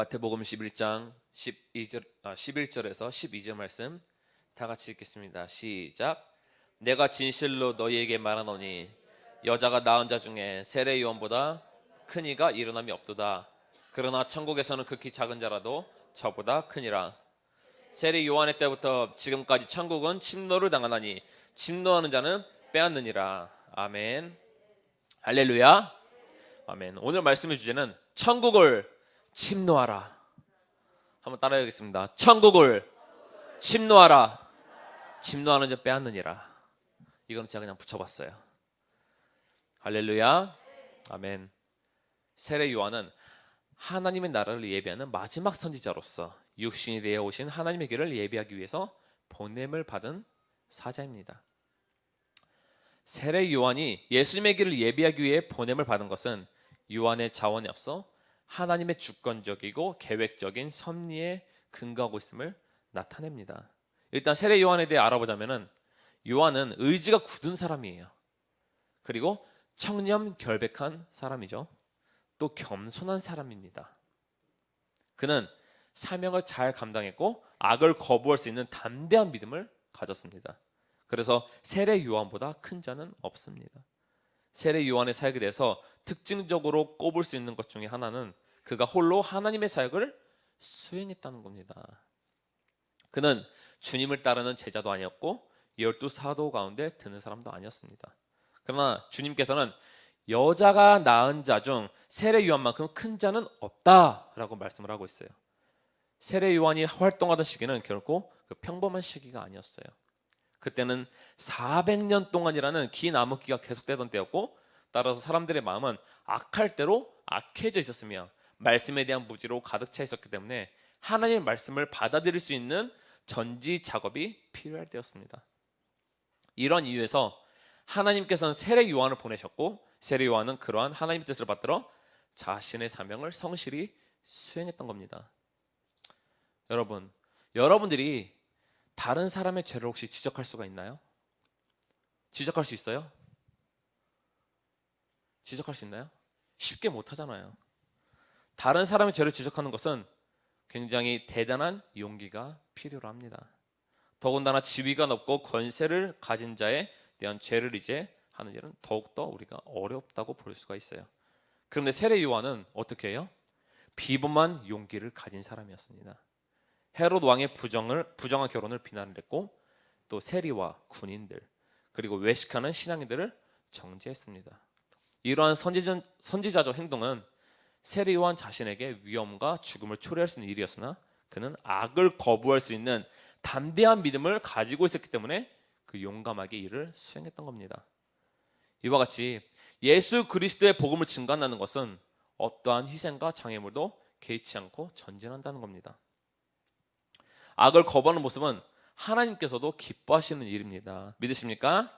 마태복음 11장 12절, 아, 11절에서 12절 말씀 다 같이 읽겠습니다. 시작. 내가 진실로 너희에게 말하노니 여자가 낳은 자 중에 세례 요한보다 큰 이가 일어남이 없도다. 그러나 천국에서는 극히 작은 자라도 저보다 크니라. 세례 요한의 때부터 지금까지 천국은 침노를 당하나니 침노하는 자는 빼앗느니라. 아멘. 할렐루야. 아멘. 오늘 말씀의 주제는 천국을 침노하라. 한번 따라해야겠습니다. 천국을 침노하라. 침노하는 자 빼앗느니라. 이거는 제가 그냥 붙여봤어요. 할렐루야. 아멘. 세례 요한은 하나님의 나라를 예비하는 마지막 선지자로서 육신이 되어 오신 하나님의 길을 예비하기 위해서 보냄을 받은 사자입니다. 세례 요한이 예수님의 길을 예비하기 위해 보냄을 받은 것은 요한의 자원에 앞서 하나님의 주권적이고 계획적인 섭리에 근거하고 있음을 나타냅니다. 일단 세례 요한에 대해 알아보자면은 요한은 의지가 굳은 사람이에요. 그리고 청렴 결백한 사람이죠. 또 겸손한 사람입니다. 그는 사명을 잘 감당했고 악을 거부할 수 있는 담대한 믿음을 가졌습니다. 그래서 세례 요한보다 큰 자는 없습니다. 세례 요한의 사역에 대해서 특징적으로 꼽을 수 있는 것 중에 하나는 그가 홀로 하나님의 사역을 수행했다는 겁니다. 그는 주님을 따르는 제자도 아니었고 열두 사도 가운데 드는 사람도 아니었습니다. 그러나 주님께서는 여자가 낳은 자 중 세례 요한만큼 큰 자는 없다라고 말씀을 하고 있어요. 세례 요한이 활동하던 시기는 결코 그 평범한 시기가 아니었어요. 그때는 400년 동안이라는 긴 암흑기가 계속되던 때였고 따라서 사람들의 마음은 악할 대로 악해져 있었으며 말씀에 대한 무지로 가득 차 있었기 때문에 하나님의 말씀을 받아들일 수 있는 전지 작업이 필요할 때였습니다. 이런 이유에서 하나님께서는 세례 요한을 보내셨고 세례 요한은 그러한 하나님의 뜻을 받들어 자신의 사명을 성실히 수행했던 겁니다. 여러분, 여러분들이 다른 사람의 죄를 혹시 지적할 수가 있나요? 지적할 수 있어요? 지적할 수 있나요? 쉽게 못 하잖아요. 다른 사람의 죄를 지적하는 것은 굉장히 대단한 용기가 필요로 합니다. 더군다나 지위가 높고 권세를 가진 자에 대한 죄를 이제 하는 일은 더욱더 우리가 어렵다고 볼 수가 있어요. 그런데 세례 요한은 어떻게 해요? 비범한 용기를 가진 사람이었습니다. 헤롯 왕의 부정을 부정한 결혼을 비난을 했고 또 세리와 군인들 그리고 외식하는 신앙인들을 정죄했습니다. 이러한 선지전, 선지자적 행동은 요한 자신에게 위험과 죽음을 초래할 수 있는 일이었으나 그는 악을 거부할 수 있는 담대한 믿음을 가지고 있었기 때문에 그 용감하게 일을 수행했던 겁니다. 이와 같이 예수 그리스도의 복음을 증거한다는 것은 어떠한 희생과 장애물도 개의치 않고 전진한다는 겁니다. 악을 거부하는 모습은 하나님께서도 기뻐하시는 일입니다. 믿으십니까?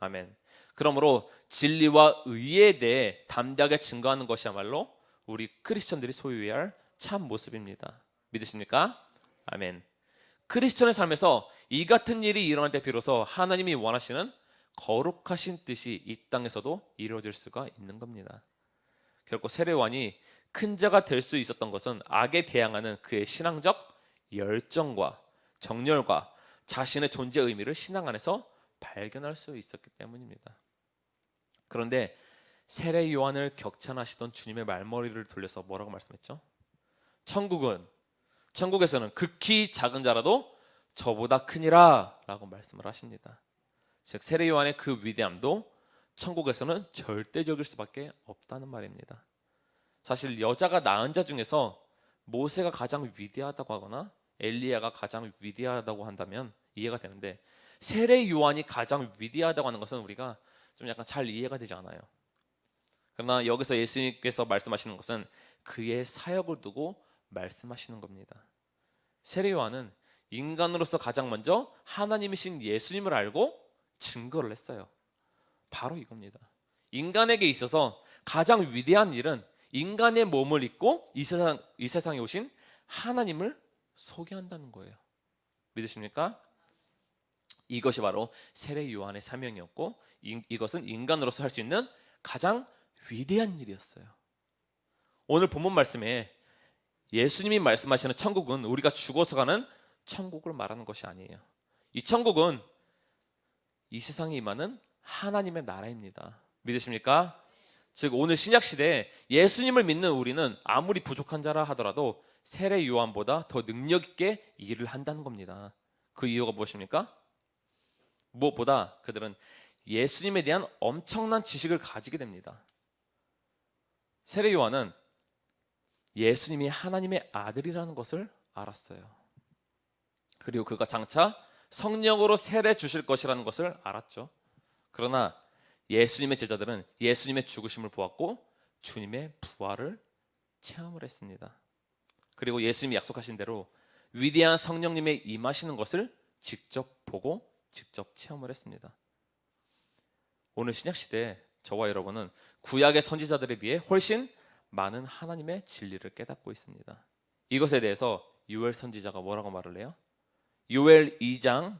아멘. 그러므로 진리와 의에 대해 담대하게 증거하는 것이야말로 우리 크리스천들이 소유해야 할 참 모습입니다. 믿으십니까? 아멘. 크리스천의 삶에서 이 같은 일이 일어날 때 비로소 하나님이 원하시는 거룩하신 뜻이 이 땅에서도 이루어질 수가 있는 겁니다. 결코 세례관이 큰 자가 될 수 있었던 것은 악에 대항하는 그의 신앙적 열정과 정열과 자신의 존재 의미를 신앙 안에서 발견할 수 있었기 때문입니다. 그런데 세례 요한을 격찬하시던 주님의 말머리를 돌려서 뭐라고 말씀했죠? 천국은 천국에서는 극히 작은 자라도 저보다 크니라라고 말씀을 하십니다. 즉 세례 요한의 그 위대함도 천국에서는 절대적일 수밖에 없다는 말입니다. 사실 여자가 낳은 자 중에서 모세가 가장 위대하다고 하거나 엘리야가 가장 위대하다고 한다면 이해가 되는데 세례 요한이 가장 위대하다고 하는 것은 우리가 좀 약간 잘 이해가 되지 않아요. 그러나 여기서 예수님께서 말씀하시는 것은 그의 사역을 두고 말씀하시는 겁니다. 세례 요한은 인간으로서 가장 먼저 하나님이신 예수님을 알고 증거를 했어요. 바로 이겁니다. 인간에게 있어서 가장 위대한 일은 인간의 몸을 입고 이 세상 이 세상에 오신 하나님을 소개한다는 거예요. 믿으십니까? 이것이 바로 세례 요한의 사명이었고 이, 것은 인간으로서 할 수 있는 가장 위대한 일이었어요. 오늘 본문 말씀에 예수님이 말씀하시는 천국은 우리가 죽어서 가는 천국을 말하는 것이 아니에요. 이 천국은 이 세상에 임하는 하나님의 나라입니다. 믿으십니까? 즉 오늘 신약 시대에 예수님을 믿는 우리는 아무리 부족한 자라 하더라도 세례 요한보다 더 능력 있게 일을 한다는 겁니다. 그 이유가 무엇입니까? 무엇보다 그들은 예수님에 대한 엄청난 지식을 가지게 됩니다. 세례 요한은 예수님이 하나님의 아들이라는 것을 알았어요. 그리고 그가 장차 성령으로 세례 주실 것이라는 것을 알았죠. 그러나 예수님의 제자들은 예수님의 죽으심을 보았고 주님의 부활을 체험을 했습니다. 그리고 예수님이 약속하신 대로 위대한 성령님의 임하시는 것을 직접 보고 직접 체험을 했습니다. 오늘 신약 시대 저와 여러분은 구약의 선지자들에 비해 훨씬 많은 하나님의 진리를 깨닫고 있습니다. 이것에 대해서 요엘 선지자가 뭐라고 말을 해요? 요엘 2장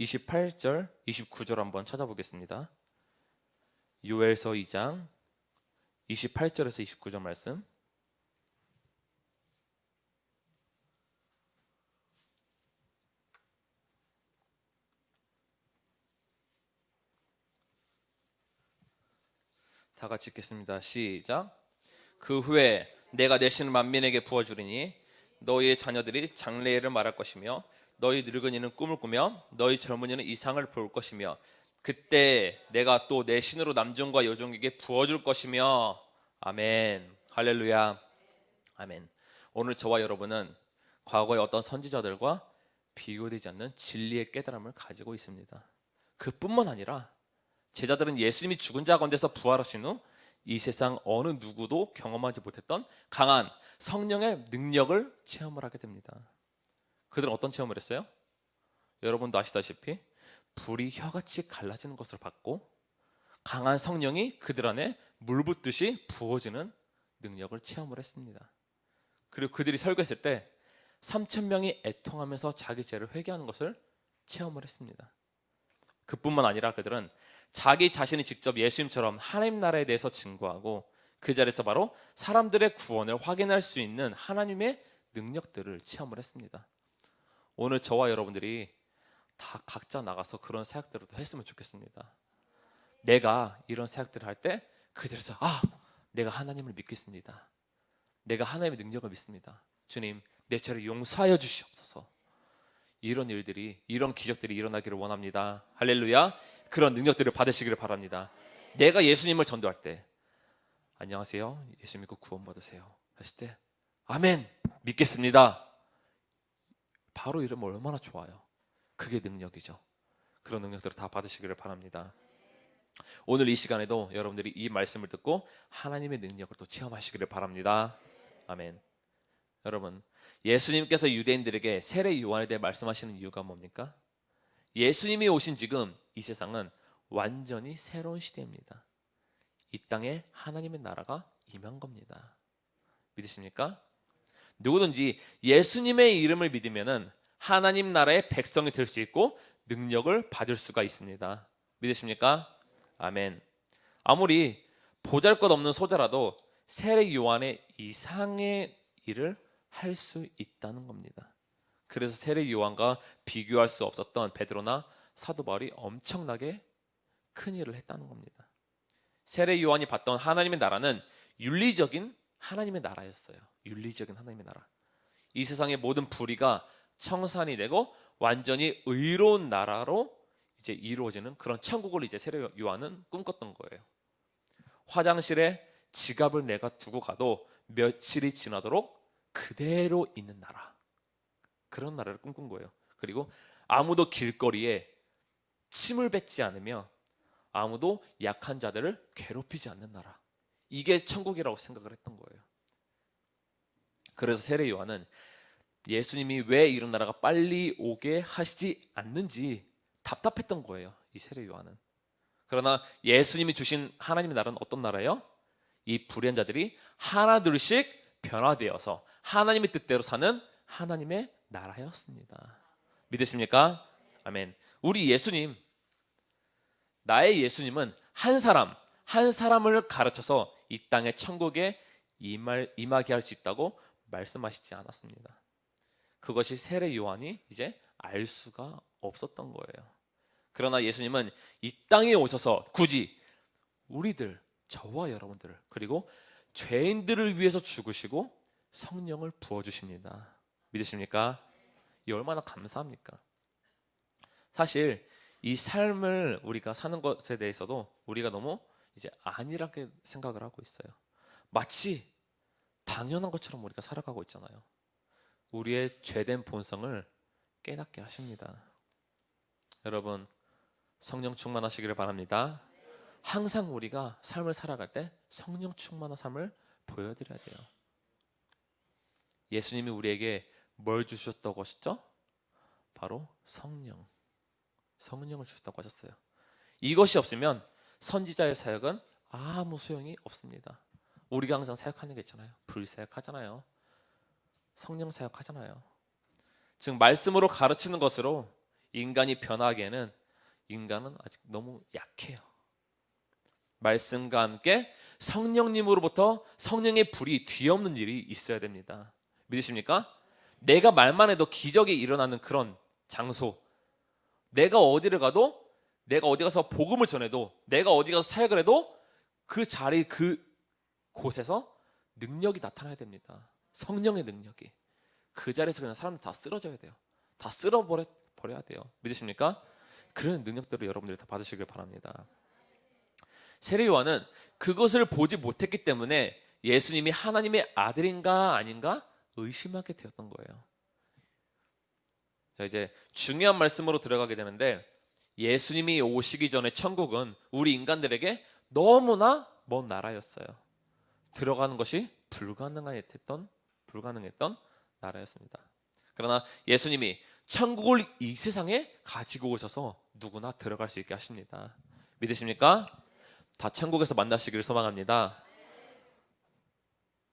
28절, 29절 한번 찾아보겠습니다. 요엘서 2장 28절에서 29절 말씀. 다 같이 읽겠습니다. 시작. 그 후에 내가 내 신을 만민에게 부어주리니 너희의 자녀들이 장래를 말할 것이며 너희 늙은이는 꿈을 꾸며 너희 젊은이는 이상을 볼 것이며 그때 내가 또 내 신으로 남종과 여종에게 부어줄 것이며 아멘 할렐루야 아멘 오늘 저와 여러분은 과거의 어떤 선지자들과 비교되지 않는 진리의 깨달음을 가지고 있습니다 그뿐만 아니라 제자들은 예수님이 죽은 자 가운데서 부활하신 후 이 세상 어느 누구도 경험하지 못했던 강한 성령의 능력을 체험을 하게 됩니다. 그들은 어떤 체험을 했어요? 여러분도 아시다시피 불이 혀같이 갈라지는 것을 봤고 강한 성령이 그들 안에 물 붓듯이 부어지는 능력을 체험을 했습니다. 그리고 그들이 설교했을 때 3천 명이 애통하면서 자기 죄를 회개하는 것을 체험을 했습니다. 그뿐만 아니라 그들은 자기 자신이 직접 예수님처럼 하나님 나라에 대해서 증거하고 그 자리에서 바로 사람들의 구원을 확인할 수 있는 하나님의 능력들을 체험을 했습니다. 오늘 저와 여러분들이 다 각자 나가서 그런 사역들을 했으면 좋겠습니다. 내가 이런 사역들을 할 때그 자리에서 아, 내가 하나님을 믿겠습니다. 내가 하나님의 능력을 믿습니다. 주님, 내 죄를 용서하여 주시옵소서. 이런 일들이 이런 기적들이 일어나기를 원합니다. 할렐루야. 그런 능력들을 받으시기를 바랍니다. 내가 예수님을 전도할 때 안녕하세요. 예수 믿고 구원 받으세요. 했을 때 아멘 믿겠습니다. 바로 이러면 얼마나 좋아요. 그게 능력이죠. 그런 능력들을 다 받으시기를 바랍니다. 오늘 이 시간에도 여러분들이 이 말씀을 듣고 하나님의 능력을 또 체험하시기를 바랍니다. 아멘. 여러분, 예수님께서 유대인들에게 세례 요한에 대해 말씀하시는 이유가 뭡니까? 예수님이 오신 지금 이 세상은 완전히 새로운 시대입니다. 이 땅에 하나님의 나라가 임한 겁니다. 믿으십니까? 누구든지 예수님의 이름을 믿으면은 하나님 나라의 백성이 될 수 있고 능력을 받을 수가 있습니다. 믿으십니까? 아멘. 아무리 보잘 것 없는 소자라도 세례 요한의 이상의 일을 할 수 있다는 겁니다. 그래서 세례 요한과 비교할 수 없었던 베드로나 사도 바울이 엄청나게 큰 일을 했다는 겁니다. 세례 요한이 봤던 하나님의 나라는 윤리적인 하나님의 나라였어요. 윤리적인 하나님의 나라. 이 세상의 모든 불의가 청산이 되고 완전히 의로운 나라로 이제 이루어지는 그런 천국을 이제 세례 요한은 꿈꿨던 거예요. 화장실에 지갑을 내가 두고 가도 며칠이 지나도록 그대로 있는 나라. 그런 나라를 꿈꾼 거예요. 그리고 아무도 길거리에 침을 뱉지 않으며 아무도 약한 자들을 괴롭히지 않는 나라. 이게 천국이라고 생각을 했던 거예요. 그래서 세례 요한은 예수님이 왜 이런 나라가 빨리 오게 하시지 않는지 답답했던 거예요. 이 세례 요한은. 그러나 예수님이 주신 하나님의 나라는 어떤 나라예요? 이 불의한 자들이 하나둘씩 변화되어서 하나님의 뜻대로 사는 하나님의 나라였습니다. 믿으십니까? 아멘. 우리 예수님, 나의 예수님은 한 사람, 한 사람을 가르쳐서 이 땅의 천국에 임할, 임하게 할 수 있다고 말씀하시지 않았습니다. 그것이 세례 요한이 이제 알 수가 없었던 거예요. 그러나 예수님은 이 땅에 오셔서 굳이 우리들, 저와 여러분들을 그리고 죄인들을 위해서 죽으시고 성령을 부어 주십니다. 믿으십니까? 이 얼마나 감사합니까? 사실 이 삶을 우리가 사는 것에 대해서도 우리가 너무 이제 안일하게 생각을 하고 있어요. 마치 당연한 것처럼 우리가 살아가고 있잖아요. 우리의 죄된 본성을 깨닫게 하십니다. 여러분 성령 충만하시기를 바랍니다. 항상 우리가 삶을 살아갈 때 성령 충만한 삶을 보여드려야 돼요. 예수님이 우리에게 뭘 주셨다고 하셨죠? 바로 성령. 성령을 주셨다고 하셨어요. 이것이 없으면 선지자의 사역은 아무 소용이 없습니다. 우리가 항상 사역하는 게 있잖아요. 불사역하잖아요. 성령 사역하잖아요. 즉 말씀으로 가르치는 것으로 인간이 변하기에는 인간은 아직 너무 약해요. 말씀과 함께 성령님으로부터 성령의 불이 뒤엎는 일이 있어야 됩니다. 믿으십니까? 내가 말만 해도 기적이 일어나는 그런 장소. 내가 어디를 가도 내가 어디 가서 복음을 전해도 내가 어디 가서 사역을 해도 그 자리 그 곳에서 능력이 나타나야 됩니다. 성령의 능력이. 그 자리에서 그냥 사람들 다 쓰러져야 돼요. 다 쓸어버려 버려야 돼요. 믿으십니까? 그런 능력들을 여러분들이 다 받으시길 바랍니다. 세례 요한은 그것을 보지 못했기 때문에 예수님이 하나님의 아들인가 아닌가 의심하게 되었던 거예요. 자 이제 중요한 말씀으로 들어가게 되는데 예수님이 오시기 전에 천국은 우리 인간들에게 너무나 먼 나라였어요. 들어가는 것이 불가능했던 불가능했던 나라였습니다. 그러나 예수님이 천국을 이 세상에 가지고 오셔서 누구나 들어갈 수 있게 하십니다. 믿으십니까? 다 천국에서 만나시기를 소망합니다.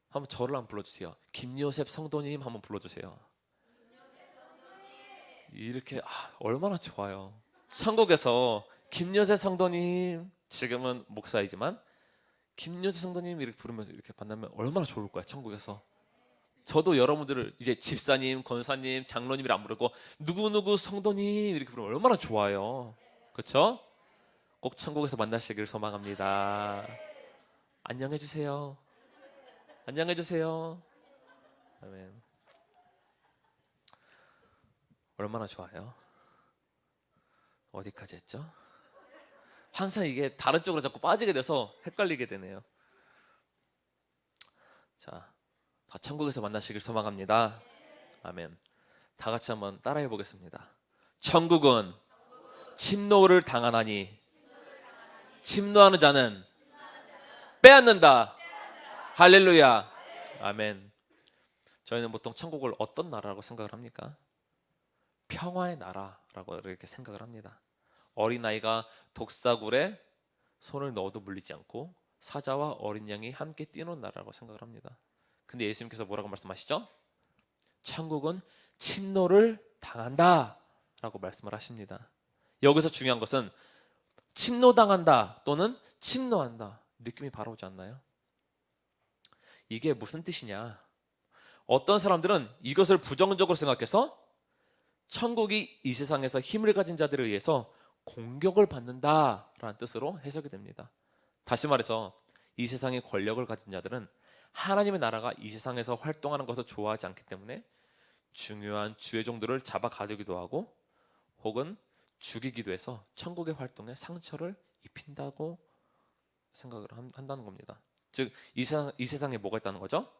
한번 저를 한번 불러주세요. 김요셉 성도님 한번 불러주세요. 이렇게 아, 얼마나 좋아요. 천국에서 김요셉 성도님 지금은 목사이지만 김요셉 성도님 이렇게 부르면서 이렇게 만나면 얼마나 좋을 거야 천국에서. 저도 여러분들을 이제 집사님, 권사님, 장로님이라 안 부르고 누구누구 성도님 이렇게 부르면 얼마나 좋아요. 그렇죠? 꼭 천국에서 만나시기를 소망합니다. 안녕해 주세요. 안녕해 주세요. 아멘. 얼마나 좋아요. 어디까지 했죠? 항상 이게 다른 쪽으로 자꾸 빠지게 돼서 헷갈리게 되네요. 자, 다 천국에서 만나시길 소망합니다. 아멘. 다 같이 한번 따라해 보겠습니다. 천국은 침노를 당하나니 침노하는 자는 빼앗는다. 할렐루야. 아멘. 저희는 보통 천국을 어떤 나라라고 생각을 합니까? 평화의 나라라고 이렇게 생각을 합니다. 어린아이가 독사굴에 손을 넣어도 물리지 않고 사자와 어린 양이 함께 뛰는 나라라고 생각을 합니다. 근데 예수님께서 뭐라고 말씀하시죠? 천국은 침노를 당한다 라고 말씀을 하십니다. 여기서 중요한 것은 침노당한다 또는 침노한다 느낌이 바로 오지 않나요? 이게 무슨 뜻이냐? 어떤 사람들은 이것을 부정적으로 생각해서 천국이 이 세상에서 힘을 가진 자들에 의해서 공격을 받는다라는 뜻으로 해석이 됩니다. 다시 말해서 이 세상의 권력을 가진 자들은 하나님의 나라가 이 세상에서 활동하는 것을 좋아하지 않기 때문에 중요한 주의 종들을 잡아 가두기도 하고 혹은 죽이기도 해서 천국의 활동에 상처를 입힌다고 생각을 한다는 겁니다. 즉, 이, 세상, 이 세상에 뭐가 있다는 거죠?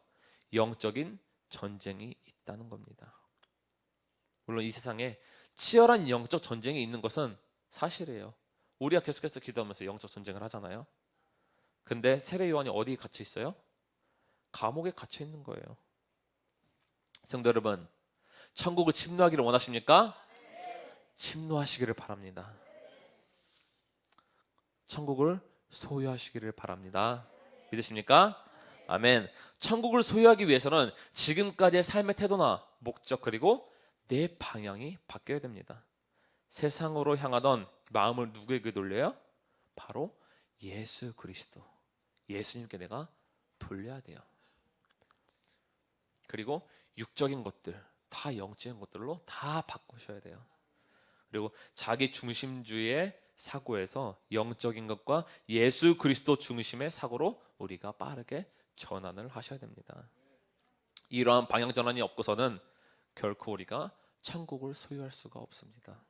영적인 전쟁이 있다는 겁니다. 물론 이 세상에 치열한 영적 전쟁이 있는 것은 사실이에요. 우리가 계속해서 기도하면서 영적 전쟁을 하잖아요. 근데 세례 요한이 어디에 갇혀 있어요? 감옥에 갇혀 있는 거예요. 성도 여러분, 천국을 침노하기를 원하십니까? 침노하시기를 바랍니다. 천국을 소유하시기를 바랍니다. 믿으십니까? 아멘. 천국을 소유하기 위해서는 지금까지의 삶의 태도나 목적 그리고 내 방향이 바뀌어야 됩니다. 세상으로 향하던 마음을 누구에게 돌려요? 바로 예수 그리스도. 예수님께 내가 돌려야 돼요. 그리고 육적인 것들 다 영적인 것들로 다 바꾸셔야 돼요. 그리고 자기 중심주의의 사고에서 영적인 것과 예수 그리스도 중심의 사고로 우리가 빠르게 전환을 하셔야 됩니다. 이러한 방향 전환이 없고서는 결코 우리가 천국을 소유할 수가 없습니다.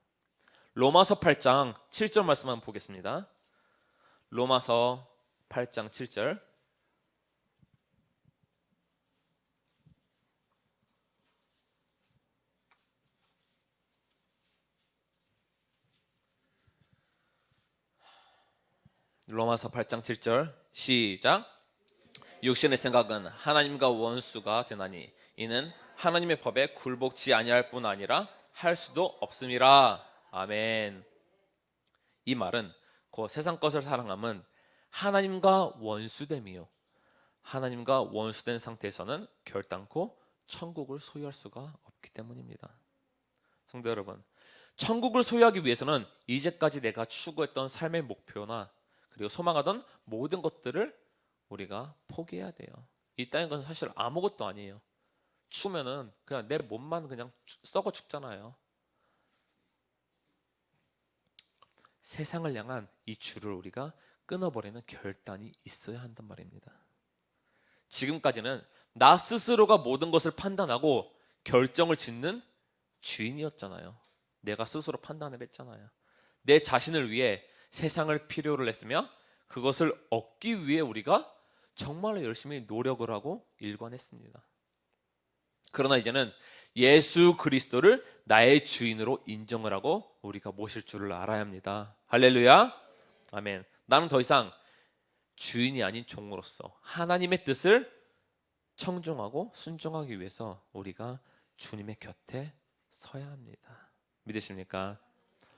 로마서 8장 7절 말씀 한번 보겠습니다. 로마서 8장 7절 로마서 8장 7절. 시작. 육신의 생각은 하나님과 원수가 되나니 이는 하나님의 법에 굴복지 아니할 뿐 아니라 할 수도 없음이라. 아멘. 이 말은 그 세상 것을 사랑함은 하나님과 원수됨이요. 하나님과 원수된 상태에서는 결단코 천국을 소유할 수가 없기 때문입니다. 성도 여러분 천국을 소유하기 위해서는 이제까지 내가 추구했던 삶의 목표나 그리고 소망하던 모든 것들을 우리가 포기해야 돼요. 이 땅인 건 사실 아무것도 아니에요. 추면은 그냥 내 몸만 그냥 죽- 썩어 죽잖아요. 세상을 향한 이 줄을 우리가 끊어버리는 결단이 있어야 한단 말입니다. 지금까지는 나 스스로가 모든 것을 판단하고 결정을 짓는 주인이었잖아요. 내가 스스로 판단을 했잖아요. 내 자신을 위해 세상을 필요로 했으며 그것을 얻기 위해 우리가 정말로 열심히 노력을 하고 일관했습니다. 그러나 이제는 예수 그리스도를 나의 주인으로 인정을 하고 우리가 모실 줄을 알아야 합니다. 할렐루야. 아멘. 나는 더 이상 주인이 아닌 종으로서 하나님의 뜻을 청종하고 순종하기 위해서 우리가 주님의 곁에 서야 합니다. 믿으십니까?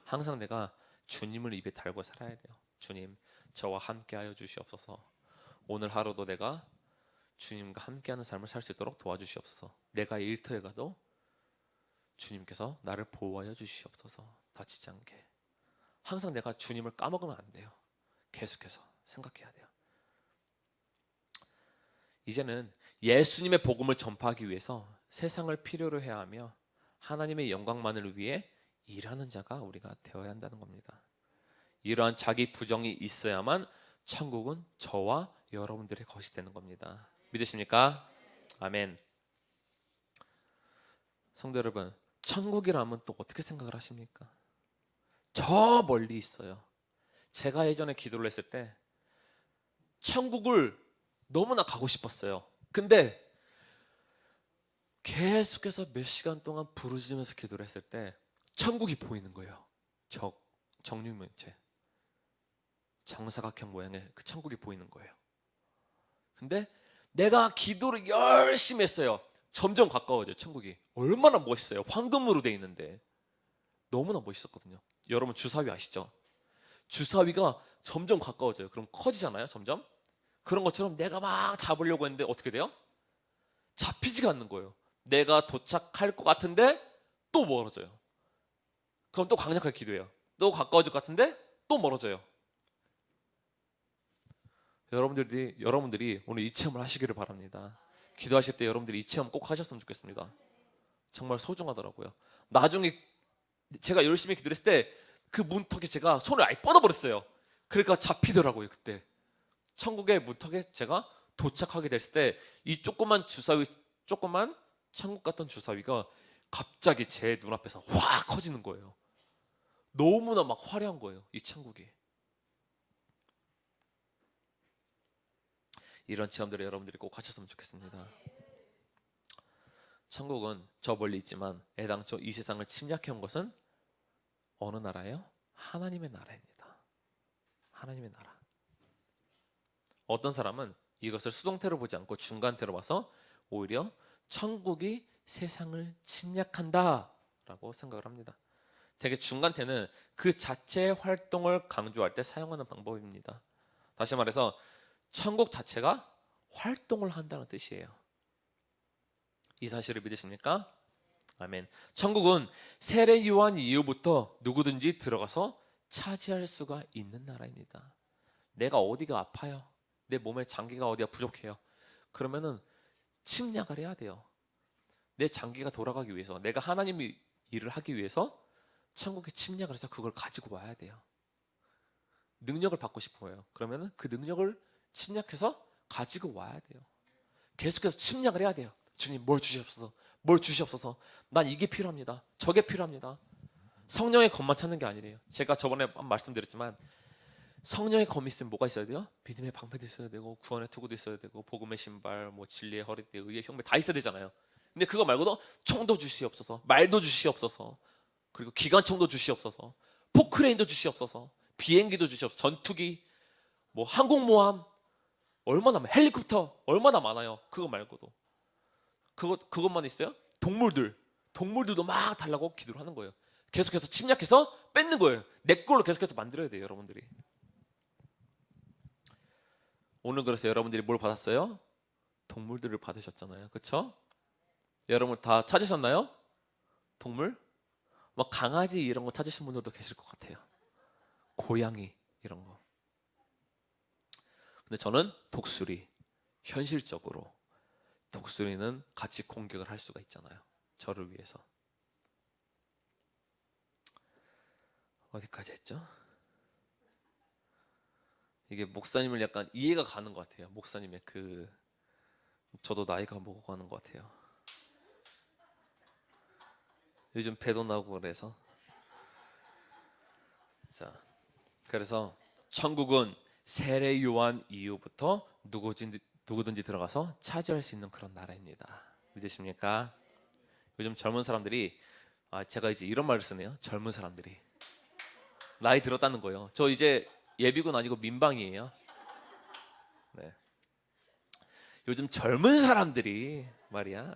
항상 내가 주님을 입에 달고 살아야 돼요. 주님, 저와 함께하여 주시옵소서. 오늘 하루도 내가 주님과 함께하는 삶을 살 수 있도록 도와주시옵소서. 내가 일터에 가도 주님께서 나를 보호하여 주시옵소서. 다치지 않게. 항상 내가 주님을 까먹으면 안 돼요. 계속해서 생각해야 돼요. 이제는 예수님의 복음을 전파하기 위해서 세상을 필요로 해야 하며 하나님의 영광만을 위해 일하는 자가 우리가 되어야 한다는 겁니다. 이러한 자기 부정이 있어야만 천국은 저와 여러분들의 것이 되는 겁니다. 믿으십니까? 아멘. 성도 여러분, 천국이라면 또 어떻게 생각을 하십니까? 저 멀리 있어요. 제가 예전에 기도를 했을 때 천국을 너무나 가고 싶었어요. 근데 계속해서 몇 시간 동안 부르짖으면서 기도를 했을 때 천국이 보이는 거예요. 적 정육면체 정사각형 모양의 그 천국이 보이는 거예요. 근데 내가 기도를 열심히 했어요. 점점 가까워져요. 천국이 얼마나 멋있어요. 황금으로 돼 있는데 너무나 멋있었거든요. 여러분 주사위 아시죠? 주사위가 점점 가까워져요. 그럼 커지잖아요. 점점 그런 것처럼 내가 막 잡으려고 했는데 어떻게 돼요? 잡히지가 않는 거예요. 내가 도착할 것 같은데 또 멀어져요. 그럼 또 강력하게 기도해요. 또 가까워질 것 같은데 또 멀어져요. 여러분들이 여러분들이 오늘 이 체험을 하시기를 바랍니다. 기도하실 때 여러분들이 이 체험 꼭 하셨으면 좋겠습니다. 정말 소중하더라고요. 나중에 제가 열심히 기도를 했을 때 그 문턱에 제가 손을 아예 뻗어버렸어요. 그러니까 잡히더라고요 그때. 천국의 문턱에 제가 도착하게 됐을 때 이 조그만 주사위, 조그만 천국 같던 주사위가 갑자기 제 눈앞에서 확 커지는 거예요. 너무나 막 화려한 거예요. 이 천국이. 이런 체험들을 여러분들이 꼭 하셨으면 좋겠습니다. 천국은 저 멀리 있지만 애당초 이 세상을 침략해 온 것은 어느 나라예요? 하나님의 나라입니다. 하나님의 나라. 어떤 사람은 이것을 수동태로 보지 않고 중간태로 봐서 오히려 천국이 세상을 침략한다라고 생각을 합니다. 되게 중간태는 그 자체의 활동을 강조할 때 사용하는 방법입니다. 다시 말해서 천국 자체가 활동을 한다는 뜻이에요. 이 사실을 믿으십니까? 아멘. 천국은 세례 요한 이후부터 누구든지 들어가서 차지할 수가 있는 나라입니다. 내가 어디가 아파요? 내 몸에 장기가 어디가 부족해요? 그러면은 침략을 해야 돼요. 내 장기가 돌아가기 위해서 내가 하나님의 일을 하기 위해서 천국에 침략을 해서 그걸 가지고 와야 돼요. 능력을 받고 싶어요. 그러면은 그 능력을 침략해서 가지고 와야 돼요. 계속해서 침략을 해야 돼요. 주님 뭘 주시옵소서. 뭘 주시옵소서. 난 이게 필요합니다. 저게 필요합니다. 성령의 검만 찾는 게 아니래요. 제가 저번에 말씀드렸지만 성령의 검이 있으면 뭐가 있어야 돼요? 믿음의 방패도 있어야 되고 구원의 투구도 있어야 되고 복음의 신발, 뭐 진리의 허리띠, 의의 형배 다 있어야 되잖아요. 근데 그거 말고도 총도 주시옵소서, 말도 주시옵소서, 그리고 기관총도 주시옵소서, 포크레인도 주시옵소서, 비행기도 주시옵소서, 전투기, 뭐 항공모함 얼마나 많- 헬리콥터 얼마나 많아요. 그거 말고도 그것 그것만 있어요? 동물들 동물들도 막 달라고 기도를 하는 거예요. 계속해서 침략해서 뺏는 거예요. 내 걸로 계속해서 만들어야 돼요, 여러분들이. 오늘 그래서 여러분들이 뭘 받았어요? 동물들을 받으셨잖아요. 그렇죠? 여러분 다 찾으셨나요? 동물? 막 강아지 이런 거 찾으신 분들도 계실 것 같아요. 고양이 이런 거. 근데 저는 독수리 현실적으로 독수리는 같이 공격을 할 수가 있잖아요. 저를 위해서. 어디까지 했죠? 이게 목사님을 약간 이해가 가는 것 같아요. 목사님의 그 저도 나이가 먹어가는 것 같아요. 요즘 배도 나고 그래서 자 그래서 천국은 세례 요한 이후부터 누구든지, 누구든지 들어가서 차지할 수 있는 그런 나라입니다. 믿으십니까? 요즘 젊은 사람들이 아 제가 이제 이런 말을 쓰네요. 젊은 사람들이 나이 들었다는 거예요. 저 이제 예비군 아니고 민방이에요. 네. 요즘 젊은 사람들이 말이야 네.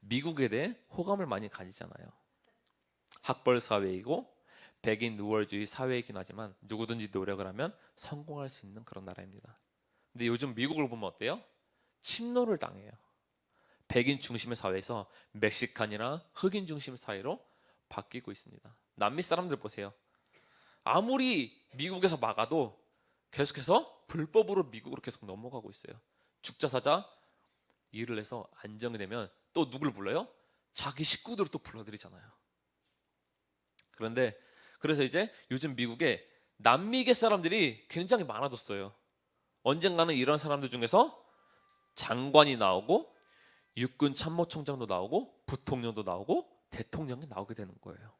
미국에 대해 호감을 많이 가지잖아요. 학벌 사회이고 백인 누월주의 사회이긴 하지만 누구든지 노력을 하면 성공할 수 있는 그런 나라입니다. 근데 요즘 미국을 보면 어때요? 침노를 당해요. 백인 중심의 사회에서 멕시칸이나 흑인 중심의 사회로 바뀌고 있습니다. 남미 사람들 보세요. 아무리 미국에서 막아도 계속해서 불법으로 미국으로 계속 넘어가고 있어요. 죽자 사자 일을 해서 안정이 되면 또 누굴 불러요? 자기 식구들을 또 불러들이잖아요. 그런데 그래서 이제 요즘 미국에 남미계 사람들이 굉장히 많아졌어요. 언젠가는 이런 사람들 중에서 장관이 나오고 육군 참모총장도 나오고 부통령도 나오고 대통령이 나오게 되는 거예요.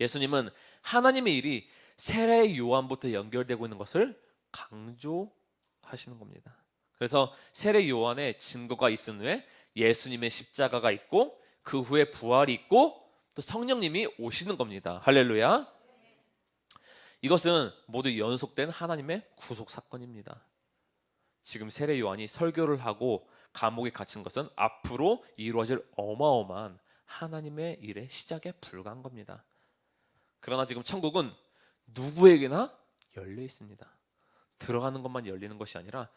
예수님은 하나님의 일이 세례 요한부터 연결되고 있는 것을 강조하시는 겁니다. 그래서 세례 요한의 증거가 있은 후에 예수님의 십자가가 있고 그 후에 부활이 있고 또 성령님이 오시는 겁니다. 할렐루야. 이것은 모두 연속된 하나님의 구속 사건입니다. 지금 세례 요한이 설교를 하고 감옥에 갇힌 것은 앞으로 이루어질 어마어마한 하나님의 일의 시작에 불과한 겁니다. 그러나 지금 천국은 누구에게나 열려 있습니다. 들어가는 것만 열리는 것이 아니라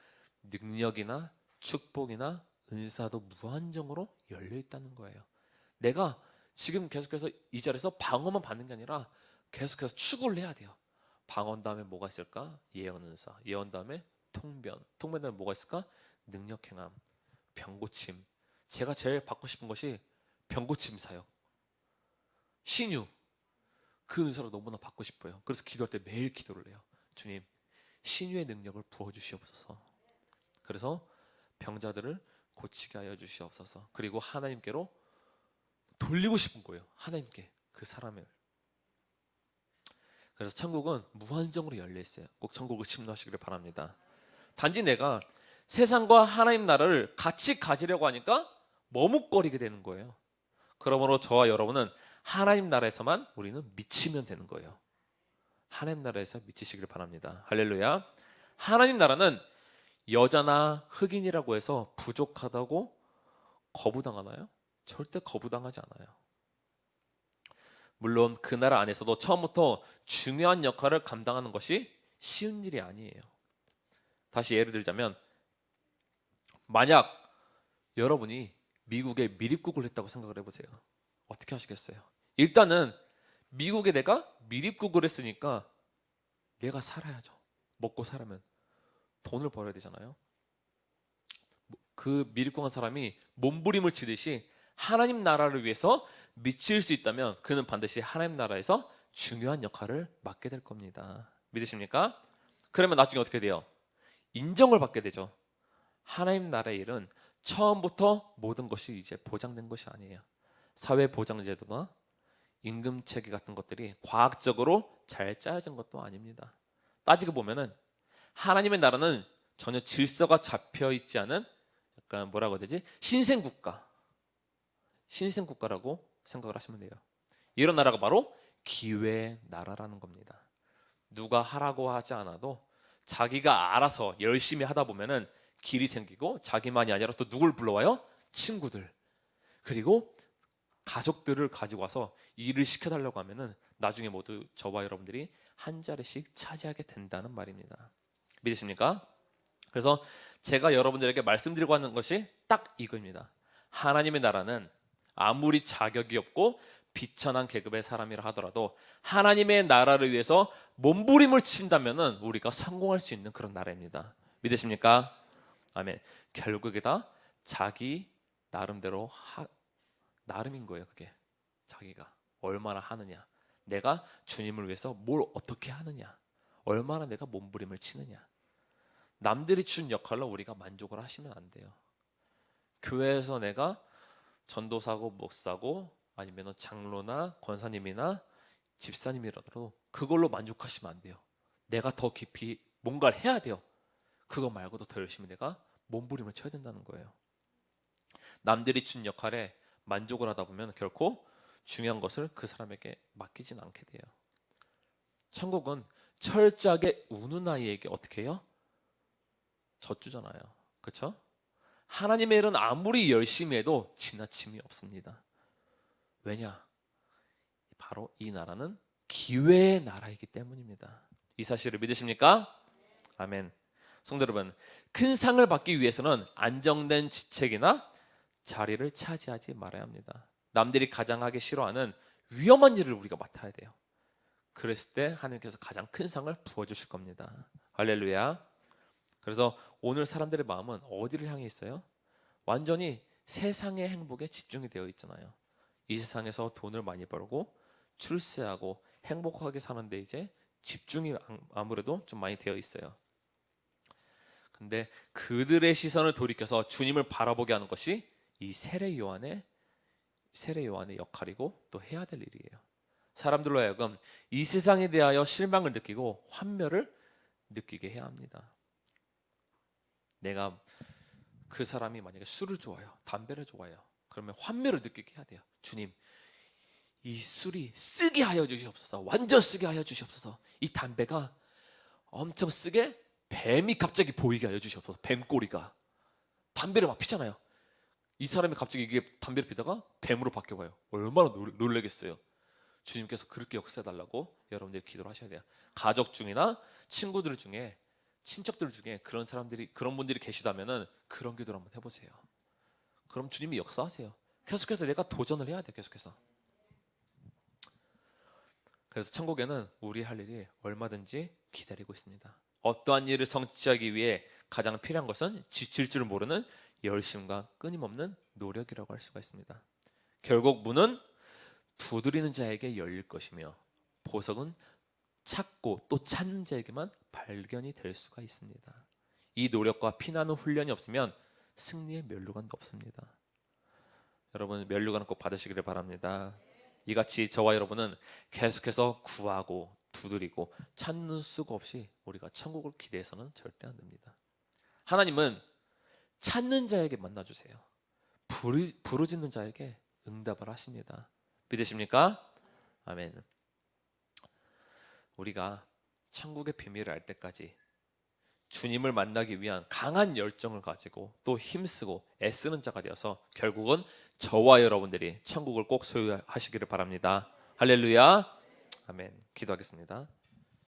능력이나 축복이나 은사도 무한정으로 열려 있다는 거예요. 내가 지금 계속해서 이 자리에서 방어만 받는 게 아니라 계속해서 추구를 해야 돼요. 방언 다음에 뭐가 있을까? 예언 은사. 예언 다음에 통변. 통변 다음에 뭐가 있을까? 능력 행함. 병고침. 제가 제일 받고 싶은 것이 병고침 사역. 신유. 그 은사를 너무나 받고 싶어요. 그래서 기도할 때 매일 기도를 해요. 주님, 신유의 능력을 부어 주시옵소서. 그래서 병자들을 고치게 하여 주시옵소서. 그리고 하나님께로 돌리고 싶은 거예요. 하나님께 그 사람을. 그래서 천국은 무한정으로 열려 있어요. 꼭 천국을 침노하시기를 바랍니다. 단지 내가 세상과 하나님 나라를 같이 가지려고 하니까 머뭇거리게 되는 거예요. 그러므로 저와 여러분은 하나님 나라에서만 우리는 미치면 되는 거예요. 하나님 나라에서 미치시기를 바랍니다. 할렐루야. 하나님 나라는 여자나 흑인이라고 해서 부족하다고 거부당하나요? 절대 거부당하지 않아요. 물론 그 나라 안에서도 처음부터 중요한 역할을 감당하는 것이 쉬운 일이 아니에요. 다시 예를 들자면 만약 여러분이 미국에 미립국을 했다고 생각을 해보세요. 어떻게 하시겠어요? 일단은 미국에 내가 미립국을 했으니까 내가 살아야죠. 먹고 살려면 돈을 벌어야 되잖아요. 그 미립국한 사람이 몸부림을 치듯이 하나님 나라를 위해서 미칠 수 있다면 그는 반드시 하나님 나라에서 중요한 역할을 맡게 될 겁니다. 믿으십니까? 그러면 나중에 어떻게 돼요? 인정을 받게 되죠. 하나님 나라의 일은 처음부터 모든 것이 이제 보장된 것이 아니에요. 사회 보장 제도나 임금 체계 같은 것들이 과학적으로 잘 짜여진 것도 아닙니다. 따지고 보면은 하나님의 나라는 전혀 질서가 잡혀 있지 않은 약간 뭐라고 해야 되지? 신생 국가. 신생 국가라고 생각을 하시면 돼요. 이런 나라가 바로 기회의 나라라는 겁니다. 누가 하라고 하지 않아도 자기가 알아서 열심히 하다 보면은 길이 생기고 자기만이 아니라 또 누굴 불러와요? 친구들. 그리고 가족들을 가지고 와서 일을 시켜달라고 하면은 나중에 모두 저와 여러분들이 한 자리씩 차지하게 된다는 말입니다. 믿으십니까? 그래서 제가 여러분들에게 말씀드리고 하는 것이 딱 이거입니다. 하나님의 나라는 아무리 자격이 없고 비천한 계급의 사람이라 하더라도 하나님의 나라를 위해서 몸부림을 친다면은 우리가 성공할 수 있는 그런 나라입니다. 믿으십니까? 아멘. 결국에 다 자기 나름대로 하, 나름인 거예요. 그게 자기가 얼마나 하느냐, 내가 주님을 위해서 뭘 어떻게 하느냐, 얼마나 내가 몸부림을 치느냐. 남들이 준 역할로 우리가 만족을 하시면 안 돼요. 교회에서 내가 전도사고 목사고 아니면 장로나 권사님이나 집사님이라도 그걸로 만족하시면 안 돼요. 내가 더 깊이 뭔가를 해야 돼요. 그거 말고도 더 열심히 내가 몸부림을 쳐야 된다는 거예요. 남들이 준 역할에 만족을 하다 보면 결코 중요한 것을 그 사람에게 맡기진 않게 돼요. 천국은 철저하게 우는 아이에게 어떻게 해요? 젖주잖아요. 그렇죠? 하나님의 일은 아무리 열심히 해도 지나침이 없습니다. 왜냐? 바로 이 나라는 기회의 나라이기 때문입니다. 이 사실을 믿으십니까? 아멘. 성도 여러분, 큰 상을 받기 위해서는 안정된 지책이나 자리를 차지하지 말아야 합니다. 남들이 가장 하기 싫어하는 위험한 일을 우리가 맡아야 돼요. 그랬을 때 하나님께서 가장 큰 상을 부어주실 겁니다. 할렐루야. 그래서 오늘 사람들의 마음은 어디를 향해 있어요? 완전히 세상의 행복에 집중이 되어 있잖아요. 이 세상에서 돈을 많이 벌고 출세하고 행복하게 사는데 이제 집중이 아무래도 좀 많이 되어 있어요. 근데 그들의 시선을 돌이켜서 주님을 바라보게 하는 것이 이 세례 요한의 세례 요한의 역할이고 또 해야 될 일이에요. 사람들로 하여금 이 세상에 대하여 실망을 느끼고 환멸을 느끼게 해야 합니다. 내가 그 사람이 만약에 술을 좋아해요, 담배를 좋아해요. 그러면 환멸을 느끼게 해야 돼요. 주님, 이 술이 쓰게 하여 주시옵소서. 완전 쓰게 하여 주시옵소서. 이 담배가 엄청 쓰게 뱀이 갑자기 보이게 하여 주시옵소서. 뱀꼬리가 담배를 막 피잖아요. 이 사람이 갑자기 이게 담배를 피다가 뱀으로 바뀌어봐요. 얼마나 놀, 래겠어요 주님께서 그렇게 역사해달라고 여러분들이 기도를 하셔야 돼요. 가족 중이나 친구들 중에 친척들 중에 그런 사람들이 그런 분들이 계시다면은 그런 기도를 한번 해보세요. 그럼 주님이 역사하세요. 계속해서 내가 도전을 해야 돼. 계속해서. 그래서 천국에는 우리 할 일이 얼마든지 기다리고 있습니다. 어떠한 일을 성취하기 위해 가장 필요한 것은 지칠 줄 모르는 열심과 끊임없는 노력이라고 할 수가 있습니다. 결국 문은 두드리는 자에게 열릴 것이며 보석은 찾고 또 찾는 자에게만 발견이 될 수가 있습니다. 이 노력과 피나는 훈련이 없으면 승리의 면류관도 없습니다. 여러분 면류관 꼭 받으시기를 바랍니다. 이같이 저와 여러분은 계속해서 구하고 두드리고 찾는 수가 없이 우리가 천국을 기대해서는 절대 안 됩니다. 하나님은 찾는 자에게 만나주세요. 부르, 부르짖는 자에게 응답을 하십니다. 믿으십니까? 아멘. 우리가 천국의 비밀을 알 때까지 주님을 만나기 위한 강한 열정을 가지고 또 힘쓰고 애쓰는 자가 되어서 결국은 저와 여러분들이 천국을 꼭 소유하시기를 바랍니다. 할렐루야. 아멘. 기도하겠습니다.